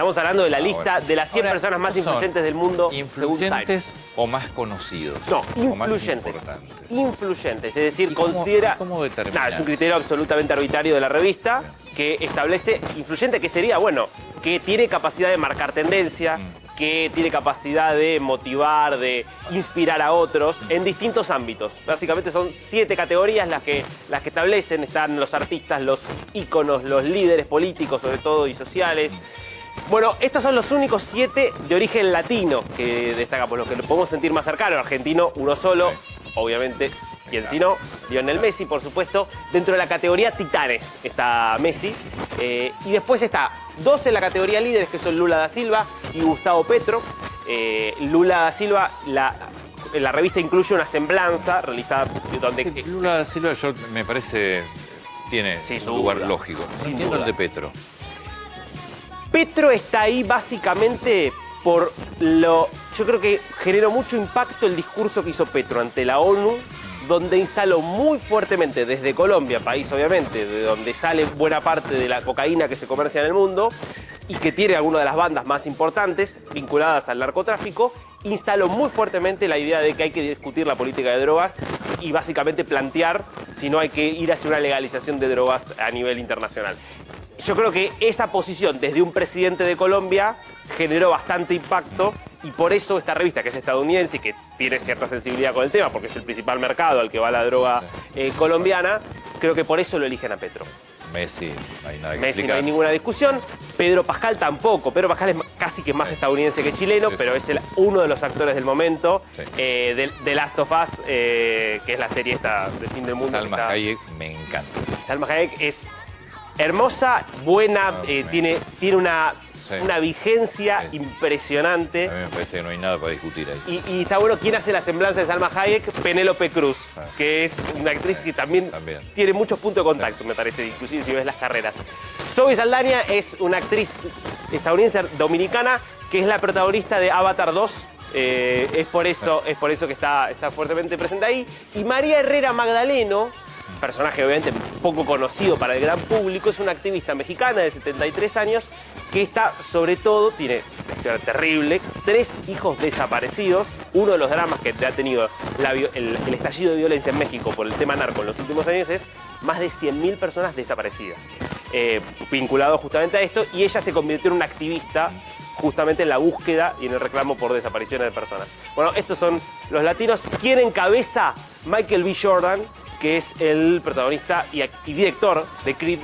Estamos hablando de la Ah, lista de las 100 Ahora, personas más ¿son influyentes del mundo según Time. ¿Influyentes o más conocidos? No, influyentes. Influyentes, es decir, ¿Y cómo- considera... cómo? Nada, es un criterio absolutamente arbitrario de la revista que establece influyente, que sería, bueno, que tiene capacidad de marcar tendencia, Mm. que tiene capacidad de motivar, de inspirar a otros en distintos ámbitos. Básicamente son siete categorías las que, las que establecen. Están los artistas, los íconos, los líderes políticos sobre todo y sociales. Bueno, estos son los únicos siete de origen latino que destacamos, los que lo podemos sentir más cercano. Argentino, uno solo, obviamente, quien si no, Lionel Messi, por supuesto. Dentro de la categoría Titanes está Messi. Eh, y después está dos en la categoría líderes, que son Lula da Silva y Gustavo Petro. Eh, Lula da Silva, la, la revista incluye una semblanza realizada donde... Lula da Silva yo, me parece tiene Sin un lugar duda, lógico. Sin entiendo el de Petro. Petro está ahí básicamente por lo... Yo creo que generó mucho impacto el discurso que hizo Petro ante la ONU, donde instaló muy fuertemente desde Colombia, país obviamente, de donde sale buena parte de la cocaína que se comercia en el mundo y que tiene alguna de las bandas más importantes vinculadas al narcotráfico, instaló muy fuertemente la idea de que hay que discutir la política de drogas y básicamente plantear si no hay que ir hacia una legalización de drogas a nivel internacional. Yo creo que esa posición desde un presidente de Colombia generó bastante impacto y por eso esta revista, que es estadounidense y que tiene cierta sensibilidad con el tema, porque es el principal mercado al que va la droga eh, colombiana, creo que por eso lo eligen a Petro. Messi, no hay nada que Messi no hay ninguna discusión, Pedro Pascal tampoco. Pedro Pascal es casi que más estadounidense que chileno, Sí, pero es el- uno de los actores del momento Sí. eh, de, de Last of Us, eh, que es la serie esta de fin del mundo. Salma está- Hayek me encanta. Salma Hayek es hermosa, buena, Ah, eh, tiene, tiene una, Sí. una vigencia Sí. impresionante. A mí me parece que no hay nada para discutir ahí. Y, y está bueno, ¿quién hace la semblanza de Salma Hayek? Penélope Cruz, Ah. que es una actriz que también, También. tiene muchos puntos de contacto, me parece, inclusive si ves las carreras. Zoe Saldaña es una actriz estadounidense dominicana que es la protagonista de Avatar 2. eh, es, por eso, es por eso que está, está fuertemente presente ahí. Y María Herrera Magdaleno, personaje obviamente poco conocido para el gran público, es una activista mexicana de 73 años que está sobre todo, tiene una terrible, tres hijos desaparecidos, uno de los dramas que ha tenido la el, el estallido de violencia en México por el tema narco en los últimos años es más de 100.000 personas desaparecidas, eh, vinculado justamente a esto, y ella se convirtió en una activista justamente en la búsqueda y en el reclamo por desapariciones de personas. Bueno, estos son los latinos. ¿Quién encabeza? Michael B. Jordan, que es el protagonista y, director de Creed